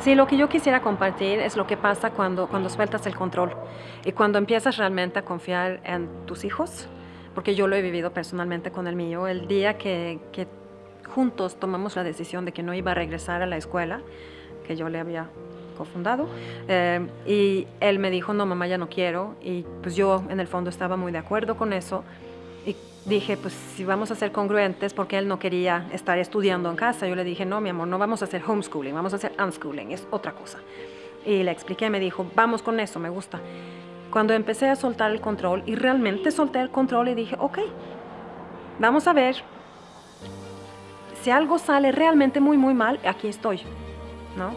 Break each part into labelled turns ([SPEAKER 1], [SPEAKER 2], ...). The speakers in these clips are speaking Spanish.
[SPEAKER 1] Sí, lo que yo quisiera compartir es lo que pasa cuando, cuando sueltas el control y cuando empiezas realmente a confiar en tus hijos, porque yo lo he vivido personalmente con el mío. El día que, que juntos tomamos la decisión de que no iba a regresar a la escuela, que yo le había cofundado, eh, y él me dijo, no, mamá, ya no quiero, y pues yo en el fondo estaba muy de acuerdo con eso, y dije, pues si vamos a ser congruentes, porque él no quería estar estudiando en casa, yo le dije, no, mi amor, no vamos a hacer homeschooling, vamos a hacer unschooling, es otra cosa. Y le expliqué, me dijo, vamos con eso, me gusta. Cuando empecé a soltar el control, y realmente solté el control y dije, ok, vamos a ver, si algo sale realmente muy, muy mal, aquí estoy, ¿no?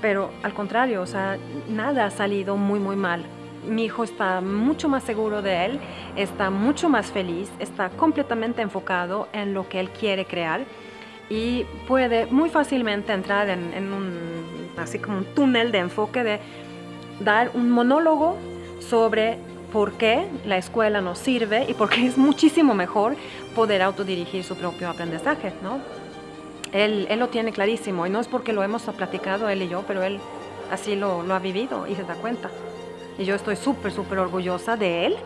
[SPEAKER 1] Pero al contrario, o sea, nada ha salido muy, muy mal mi hijo está mucho más seguro de él, está mucho más feliz, está completamente enfocado en lo que él quiere crear y puede muy fácilmente entrar en, un, así como un túnel de enfoque de dar un monólogo sobre por qué la escuela nos sirve y por qué es muchísimo mejor poder autodirigir su propio aprendizaje, ¿no? Él, lo tiene clarísimo y no es porque lo hemos platicado él y yo, pero él así lo, lo ha vivido y se da cuenta. Y yo estoy súper, súper orgullosa de él,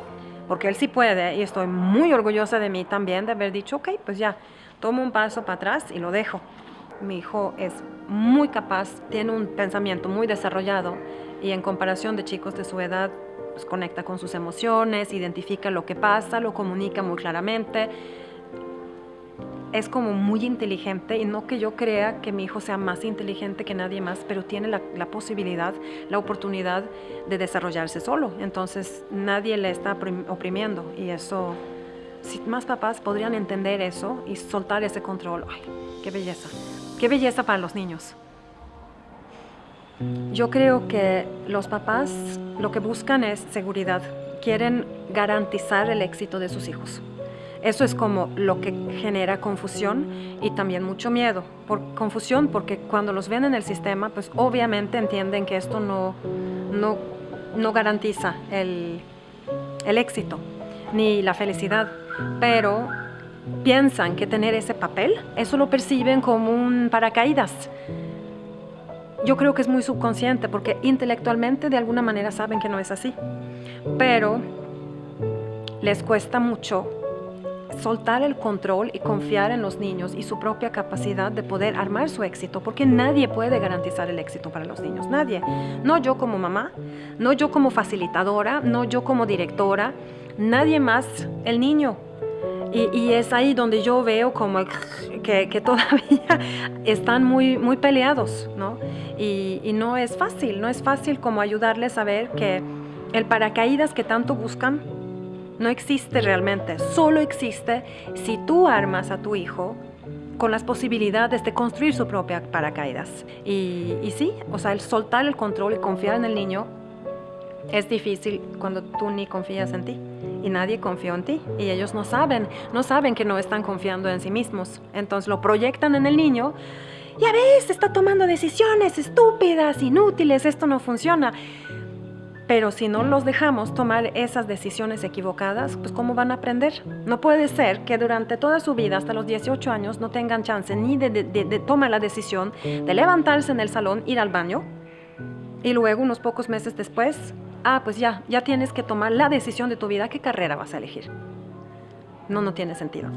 [SPEAKER 1] porque él sí puede, y estoy muy orgullosa de mí también de haber dicho, ok, pues ya, tomo un paso para atrás y lo dejo. Mi hijo es muy capaz, tiene un pensamiento muy desarrollado y en comparación de chicos de su edad, pues conecta con sus emociones, identifica lo que pasa, lo comunica muy claramente es como muy inteligente y no que yo crea que mi hijo sea más inteligente que nadie más, pero tiene la, posibilidad, la oportunidad de desarrollarse solo. Entonces nadie le está oprimiendo y eso, si más papás podrían entender eso y soltar ese control, ¡ay, qué belleza! ¡Qué belleza para los niños! Yo creo que los papás lo que buscan es seguridad, quieren garantizar el éxito de sus hijos. Eso es como lo que genera confusión y también mucho miedo. Por confusión porque cuando los ven en el sistema, pues obviamente entienden que esto no, no, no garantiza el, el éxito ni la felicidad, pero piensan que tener ese papel, eso lo perciben como un paracaídas. Yo creo que es muy subconsciente porque intelectualmente de alguna manera saben que no es así, pero les cuesta mucho soltar el control y confiar en los niños y su propia capacidad de poder armar su éxito, porque nadie puede garantizar el éxito para los niños, nadie. No yo como mamá, no yo como facilitadora, no yo como directora, nadie más, el niño. Y, es ahí donde yo veo como que, todavía están muy, muy peleados, ¿no? Y, y no es fácil, no es fácil como ayudarles a ver que el paracaídas que tanto buscan no existe realmente, solo existe si tú armas a tu hijo con las posibilidades de construir su propia paracaídas. Y, y sí, o sea, el soltar el control y confiar en el niño es difícil cuando tú ni confías en ti y nadie confió en ti y ellos no saben, no saben que no están confiando en sí mismos. Entonces lo proyectan en el niño. Ya ves, está tomando decisiones estúpidas, inútiles, esto no funciona. Pero si no los dejamos tomar esas decisiones equivocadas, pues ¿cómo van a aprender? No puede ser que durante toda su vida, hasta los 18 años, no tengan chance ni de, tomar la decisión de levantarse en el salón, ir al baño, y luego, unos pocos meses después, ah, pues ya, ya tienes que tomar la decisión de tu vida, ¿qué carrera vas a elegir? No, no tiene sentido.